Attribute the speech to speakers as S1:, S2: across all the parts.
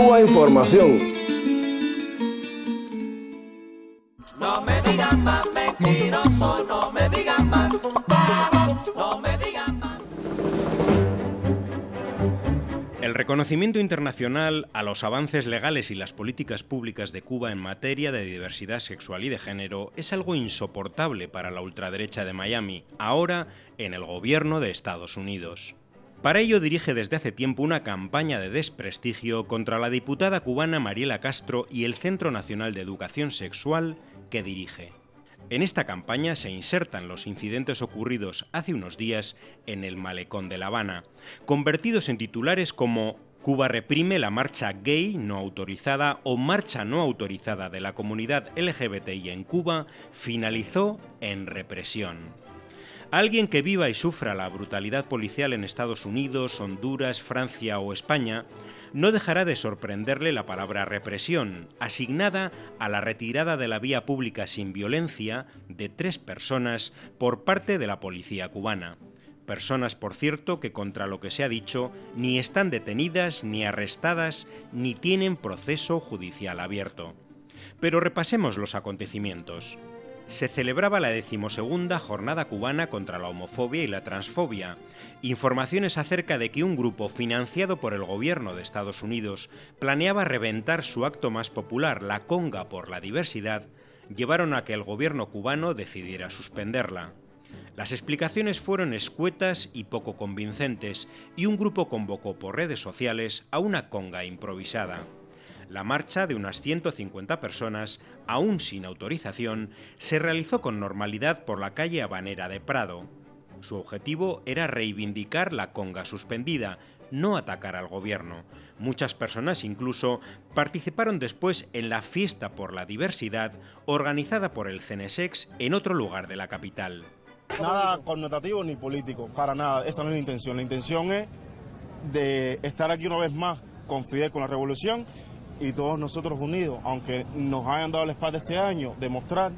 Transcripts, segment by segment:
S1: Cuba Información.
S2: No me digan más mentiroso, no me digan más. No me digan más.
S3: El reconocimiento internacional a los avances legales y las políticas públicas de Cuba en materia de diversidad sexual y de género es algo insoportable para la ultraderecha de Miami, ahora en el gobierno de Estados Unidos. Para ello dirige desde hace tiempo una campaña de desprestigio contra la diputada cubana Mariela Castro y el Centro Nacional de Educación Sexual que dirige. En esta campaña se insertan los incidentes ocurridos hace unos días en el malecón de La Habana, convertidos en titulares como Cuba reprime la marcha gay no autorizada o marcha no autorizada de la comunidad LGBTI en Cuba finalizó en represión. Alguien que viva y sufra la brutalidad policial en Estados Unidos, Honduras, Francia o España no dejará de sorprenderle la palabra represión, asignada a la retirada de la vía pública sin violencia de tres personas por parte de la policía cubana. Personas, por cierto, que contra lo que se ha dicho, ni están detenidas, ni arrestadas, ni tienen proceso judicial abierto. Pero repasemos los acontecimientos se celebraba la decimosegunda Jornada Cubana contra la Homofobia y la Transfobia. Informaciones acerca de que un grupo financiado por el gobierno de Estados Unidos planeaba reventar su acto más popular, la Conga por la Diversidad, llevaron a que el gobierno cubano decidiera suspenderla. Las explicaciones fueron escuetas y poco convincentes, y un grupo convocó por redes sociales a una conga improvisada. La marcha de unas 150 personas, aún sin autorización, se realizó con normalidad por la calle Habanera de Prado. Su objetivo era reivindicar la conga suspendida, no atacar al gobierno. Muchas personas incluso participaron después en la fiesta por la diversidad organizada por el CNSEX en otro lugar de la capital.
S4: Nada connotativo ni político, para nada. Esta no es la intención. La intención es de estar aquí una vez más con Fidel, con la revolución y todos nosotros unidos, aunque nos hayan dado la espalda este año, demostrar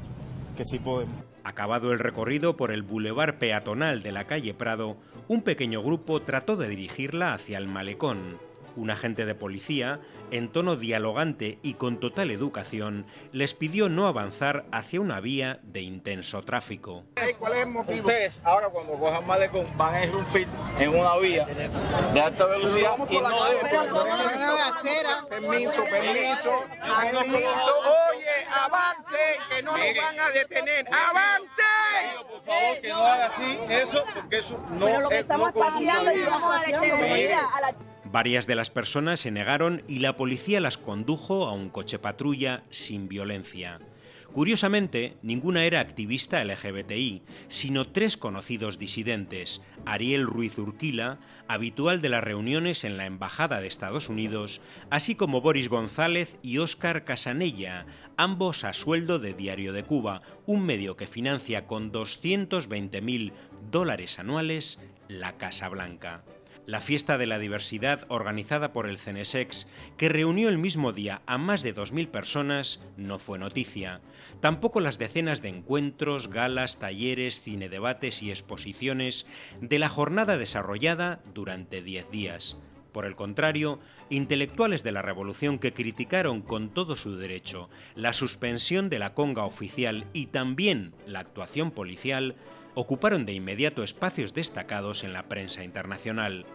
S4: que sí podemos.
S3: Acabado el recorrido por el bulevar peatonal de la calle Prado, un pequeño grupo trató de dirigirla hacia el malecón. Un agente de policía, en tono dialogante y con total educación, les pidió no avanzar hacia una vía de intenso tráfico.
S5: ¿Cuál es el motivo? Ustedes ahora cuando cojan malecón van a irrumpir en una vía de alta velocidad y no
S6: Permiso, permiso, permiso. Oye, avance, que no nos van a detener. ¡Avance!
S5: Por favor, que no haga así eso, porque eso no
S7: Pero lo que
S5: es
S7: estamos
S5: no
S7: paseando y vamos a la a la
S3: Varias de las personas se negaron y la policía las condujo a un coche patrulla sin violencia. Curiosamente, ninguna era activista LGBTI, sino tres conocidos disidentes, Ariel Ruiz Urquila, habitual de las reuniones en la Embajada de Estados Unidos, así como Boris González y Óscar Casanella, ambos a sueldo de Diario de Cuba, un medio que financia con 220.000 dólares anuales la Casa Blanca. La fiesta de la diversidad organizada por el CNSEX, que reunió el mismo día a más de 2.000 personas, no fue noticia. Tampoco las decenas de encuentros, galas, talleres, cinedebates y exposiciones de la jornada desarrollada durante 10 días. Por el contrario, intelectuales de la revolución que criticaron con todo su derecho la suspensión de la conga oficial y también la actuación policial, ocuparon de inmediato espacios destacados en la prensa internacional.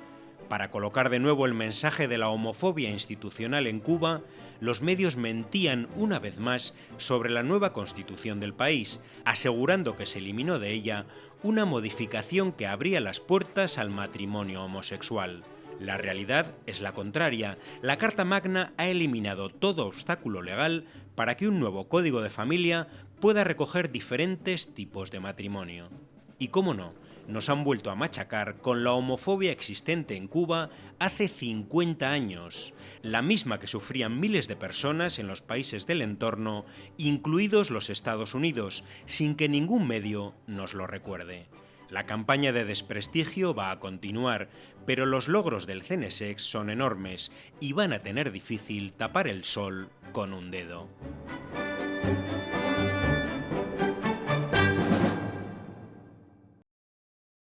S3: Para colocar de nuevo el mensaje de la homofobia institucional en Cuba, los medios mentían una vez más sobre la nueva constitución del país, asegurando que se eliminó de ella una modificación que abría las puertas al matrimonio homosexual. La realidad es la contraria. La Carta Magna ha eliminado todo obstáculo legal para que un nuevo código de familia pueda recoger diferentes tipos de matrimonio. Y cómo no, nos han vuelto a machacar con la homofobia existente en Cuba hace 50 años, la misma que sufrían miles de personas en los países del entorno, incluidos los Estados Unidos, sin que ningún medio nos lo recuerde. La campaña de desprestigio va a continuar, pero los logros del CNSEX son enormes y van a tener difícil tapar el sol con un dedo.